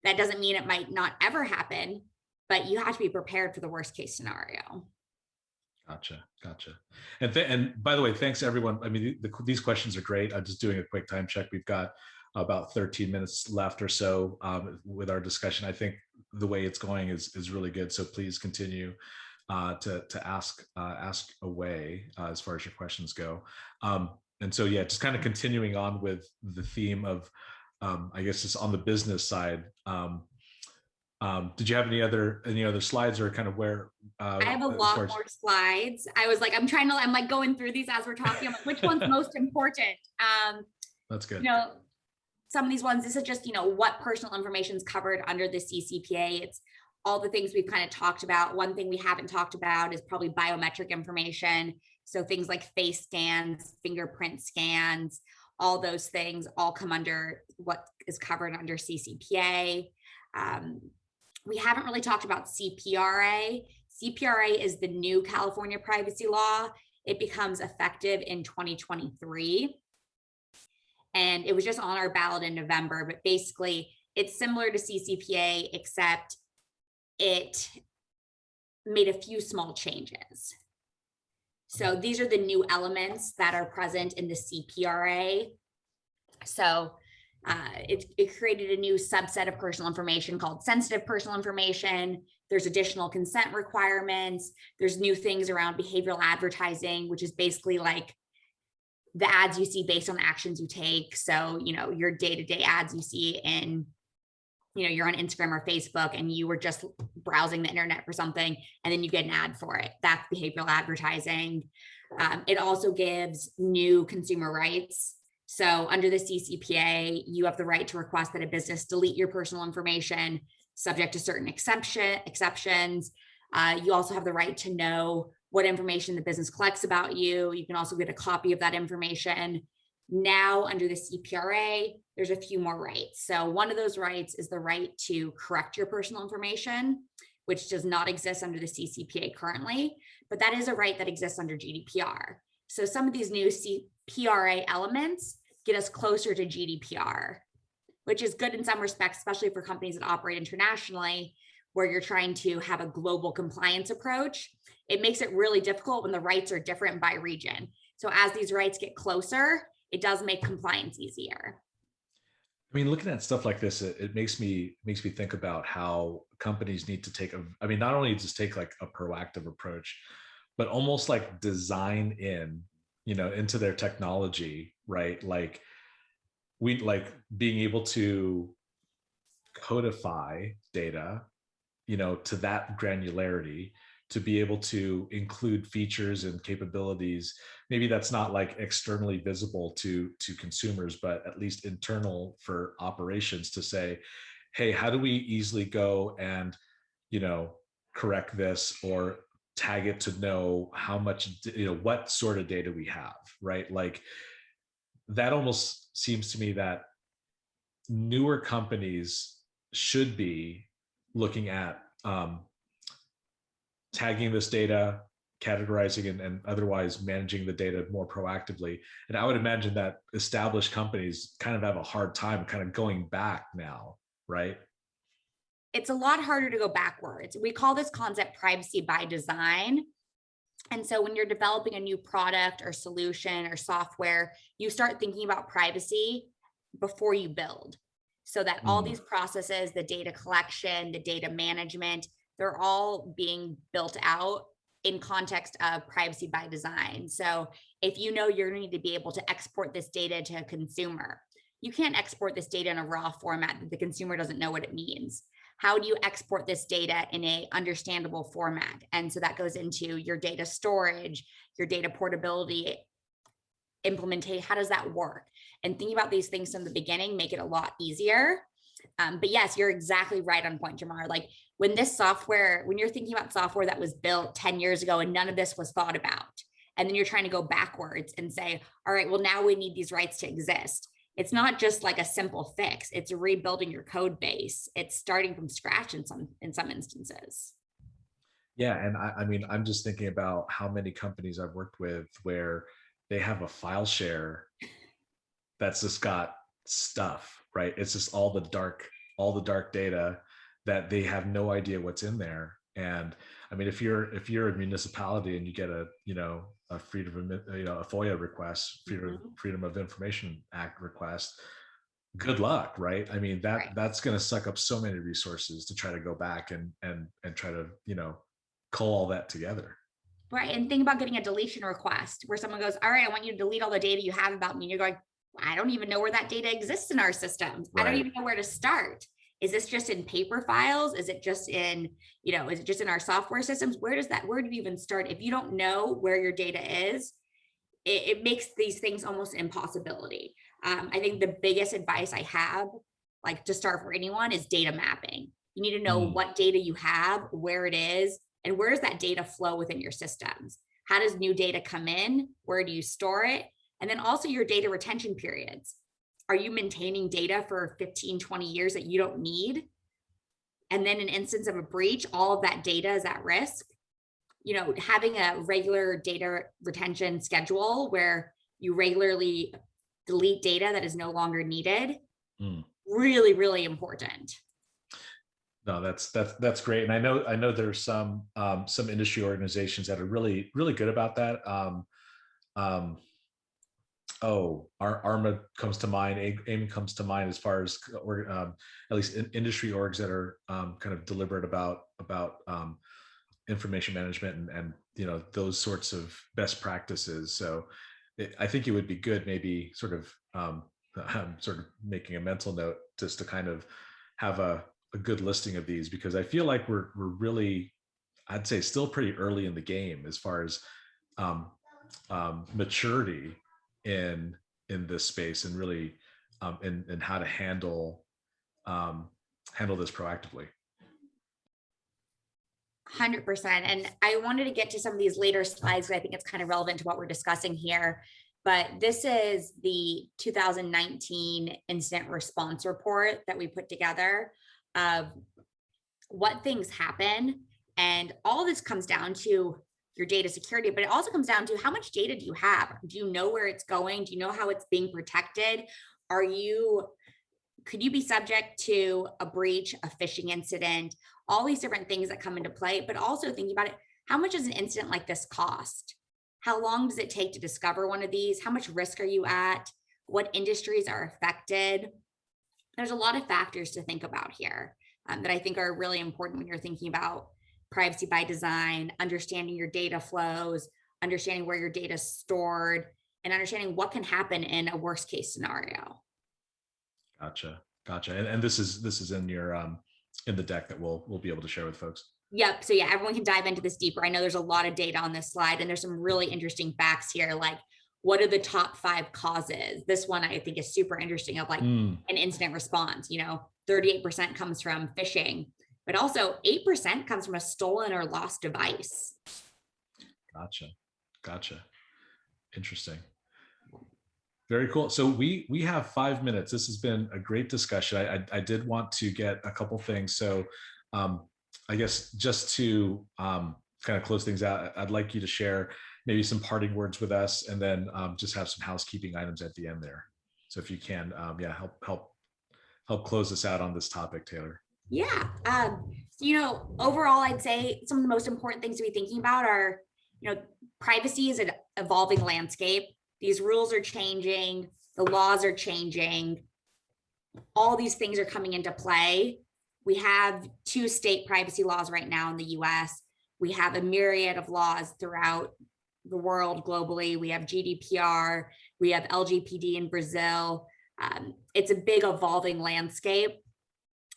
That doesn't mean it might not ever happen, but you have to be prepared for the worst case scenario. Gotcha, gotcha. And and by the way, thanks everyone. I mean, the, these questions are great. I'm just doing a quick time check. We've got about 13 minutes left or so um, with our discussion. I think the way it's going is is really good. So please continue uh, to to ask uh, ask away uh, as far as your questions go. Um, and so yeah, just kind of continuing on with the theme of, um, I guess, just on the business side. Um, um, did you have any other any other slides or kind of where? Uh, I have a as lot more slides. I was like, I'm trying to, I'm like going through these as we're talking. I'm like, which one's most important? Um, That's good. you know, some of these ones, this is just, you know, what personal information is covered under the CCPA. It's all the things we've kind of talked about. One thing we haven't talked about is probably biometric information. So things like face scans, fingerprint scans, all those things all come under what is covered under CCPA. Um, we haven't really talked about CPRA. CPRA is the new California privacy law. It becomes effective in 2023 and it was just on our ballot in November, but basically it's similar to CCPA, except it made a few small changes. So these are the new elements that are present in the CPRA. So uh, it, it created a new subset of personal information called sensitive personal information. There's additional consent requirements. There's new things around behavioral advertising, which is basically like the ads you see based on actions you take. So, you know, your day-to-day ads you see in, you know, you're on Instagram or Facebook and you were just browsing the internet for something and then you get an ad for it. That's behavioral advertising. Um, it also gives new consumer rights. So under the CCPA, you have the right to request that a business delete your personal information subject to certain exception exceptions. Uh, you also have the right to know what information the business collects about you. You can also get a copy of that information. Now, under the CPRA, there's a few more rights. So one of those rights is the right to correct your personal information, which does not exist under the CCPA currently, but that is a right that exists under GDPR. So some of these new CPRA elements get us closer to GDPR, which is good in some respects, especially for companies that operate internationally, where you're trying to have a global compliance approach it makes it really difficult when the rights are different by region. So as these rights get closer, it does make compliance easier. I mean, looking at stuff like this, it, it, makes me makes me think about how companies need to take a. I mean, not only just take like a proactive approach, but almost like design in, you know, into their technology, right? Like we like being able to codify data, you know, to that granularity to be able to include features and capabilities. Maybe that's not like externally visible to to consumers but at least internal for operations to say hey how do we easily go and you know correct this or tag it to know how much you know what sort of data we have right? Like that almost seems to me that newer companies should be looking at um, tagging this data, categorizing and, and otherwise managing the data more proactively. And I would imagine that established companies kind of have a hard time kind of going back now, right? It's a lot harder to go backwards. We call this concept privacy by design. And so when you're developing a new product or solution or software, you start thinking about privacy before you build so that all Mm. these processes, the data collection, the data management, they're all being built out in context of privacy by design. So if you know you're going to need to be able to export this data to a consumer, you can't export this data in a raw format that the consumer doesn't know what it means. How do you export this data in a understandable format? And so that goes into your data storage, your data portability, implementation. How does that work? And thinking about these things from the beginning make it a lot easier. Um, but yes, you're exactly right on point, Jamar. Like when this software, when you're thinking about software that was built 10 years ago and none of this was thought about, and then you're trying to go backwards and say, all right, well, now we need these rights to exist. it's not just like a simple fix. It's rebuilding your code base. It's starting from scratch in some in some instances. Yeah, and I, I mean, I'm just thinking about how many companies I've worked with where they have a file share that's just got stuff, right? It's just all the dark, all the dark data that they have no idea what's in there. And I mean, if you're if you're a municipality and you get a you know a freedom of you know a FOIA request, freedom Mhm. Freedom of Information Act request, good luck, right? I mean that Right. that's going to suck up so many resources to try to go back and and and try to you know cull all that together. Right. And think about getting a deletion request where someone goes, All right, I want you to delete all the data you have about me. And you're going, I don't even know where that data exists in our systems. I don't even know where to start. Is this just in paper files? Is it just in, you know, is it just in our software systems? Where does that, where do you even start? If you don't know where your data is, it, it makes these things almost impossibility. Um, I think the biggest advice I have, like to start for anyone, is data mapping. You need to know Mm. what data you have, where it is, and where does that data flow within your systems? How does new data come in? Where do you store it? And then also your data retention periods. Are you maintaining data for 15, 20 years that you don't need? And then in instance of a breach, all of that data is at risk. You know, having a regular data retention schedule where you regularly delete data that is no longer needed. Mm. Really, really important. No, that's that's that's great, and I know I know there's some um, some industry organizations that are really really good about that. Um, um, oh, Ar- ARMA comes to mind. AIIM comes to mind as far as or um, at least in, industry orgs that are um, kind of deliberate about about um, information management and and you know those sorts of best practices. So it, I think it would be good, maybe sort of um, I'm sort of making a mental note just to kind of have a a good listing of these because I feel like we're we're really, I'd say, still pretty early in the game as far as um, um, maturity in in this space and really um, in in how to handle um, handle this proactively. 100%. And I wanted to get to some of these later slides. 'cause I think it's kind of relevant to what we're discussing here. But this is the 2019 incident response report that we put together of what things happen. And all this comes down to your data security, but it also comes down to how much data do you have? Do you know where it's going? Do you know how it's being protected? Are you, could you be subject to a breach, a phishing incident, all these different things that come into play, but also thinking about it, how much does an incident like this cost? How long does it take to discover one of these? How much risk are you at? What industries are affected? There's a lot of factors to think about here um, that I think are really important when you're thinking about privacy by design, understanding your data flows, understanding where your data is stored, and understanding what can happen in a worst case scenario. Gotcha, gotcha. And, and this is this is in your um, in the deck that we'll we'll be able to share with folks. Yep. So yeah, everyone can dive into this deeper. I know there's a lot of data on this slide and there's some really interesting facts here, like what are the top five causes? This one I think is super interesting of like Mm, an incident response, you know, 38% comes from phishing, but also 8% comes from a stolen or lost device. Gotcha, gotcha. Interesting. Very cool. So we we have five minutes. This has been a great discussion. I I, I did want to get a couple things. So um, I guess just to um, kind of close things out, I'd like you to share maybe some parting words with us, and then um, just have some housekeeping items at the end there. So if you can, um, yeah, help help help close us out on this topic, Taylor. Yeah. Um, you know, overall, I'd say some of the most important things to be thinking about are, you know, privacy is an evolving landscape. These rules are changing, the laws are changing. All these things are coming into play. We have two state privacy laws right now in the US. We have a myriad of laws throughout the world globally. We have GDPR, we have LGPD in Brazil. Um, it's a big evolving landscape.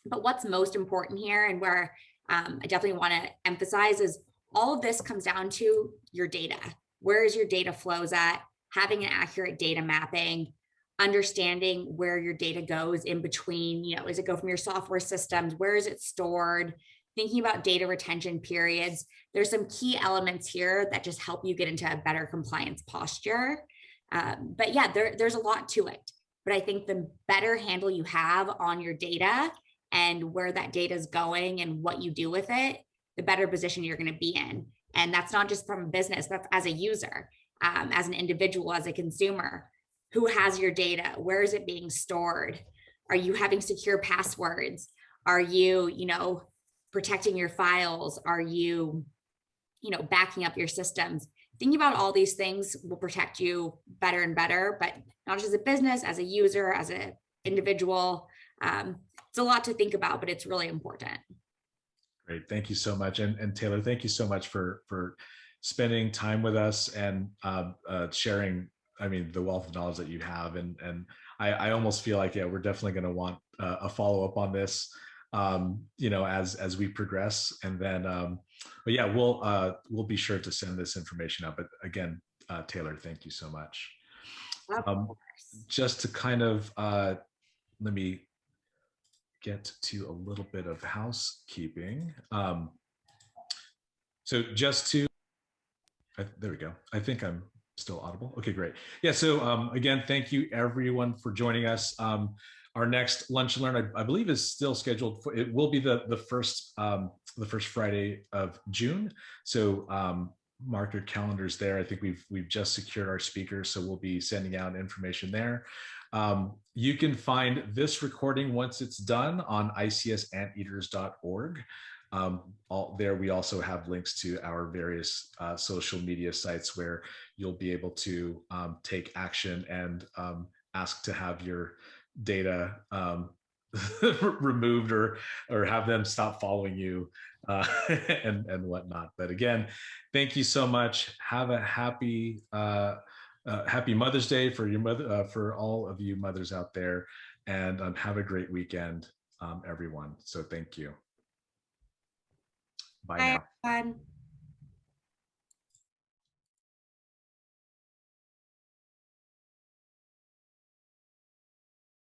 But what's most important here and where um, I definitely want to emphasize is all of this comes down to your data. Where is your data flows at? Having an accurate data mapping, understanding where your data goes in between, you know, does it go from your software systems? Where is it stored? Thinking about data retention periods. There's some key elements here that just help you get into a better compliance posture. Um, but yeah, there, there's a lot to it. But I think the better handle you have on your data and where that data is going and what you do with it, the better position you're going to be in. And that's not just from a business, that's as a user, um, as an individual, as a consumer. Who has your data? Where is it being stored? Are you having secure passwords? Are you, you know, protecting your files? Are you, you know, backing up your systems? Thinking about all these things will protect you better and better, but not just as a business, as a user, as an individual. Um, it's a lot to think about, but it's really important. Great, thank you so much. And, and Taylor, thank you so much for, for spending time with us and um, uh, sharing, I mean, the wealth of knowledge that you have. And, and I, I almost feel like, yeah, we're definitely going to want uh, a follow-up on this, um, you know, as, as we progress. And then, um, but yeah, we'll, uh, we'll be sure to send this information out. But again, uh, Taylor, thank you so much. Of Um, course. just to kind of uh, let me get to a little bit of housekeeping. Um, so just to, I, there we go. I think I'm still audible. Okay, great. Yeah. So um, again, thank you everyone for joining us. Um, our next lunch and learn, I, I believe, is still scheduled for. It will be the the first um, the first Friday of June. So um, mark your calendars there. I think we've we've just secured our speakers, so we'll be sending out information there. Um, you can find this recording once it's done on icsanteaters.org. Um, all, there we also have links to our various uh, social media sites where you'll be able to um, take action and um, ask to have your data um, removed or or have them stop following you uh, and and whatnot. But again, thank you so much. Have a happy uh, uh, happy Mother's Day for your mother uh, for all of you mothers out there, and um, have a great weekend, um, everyone. So thank you. Bye Bye, now. everyone.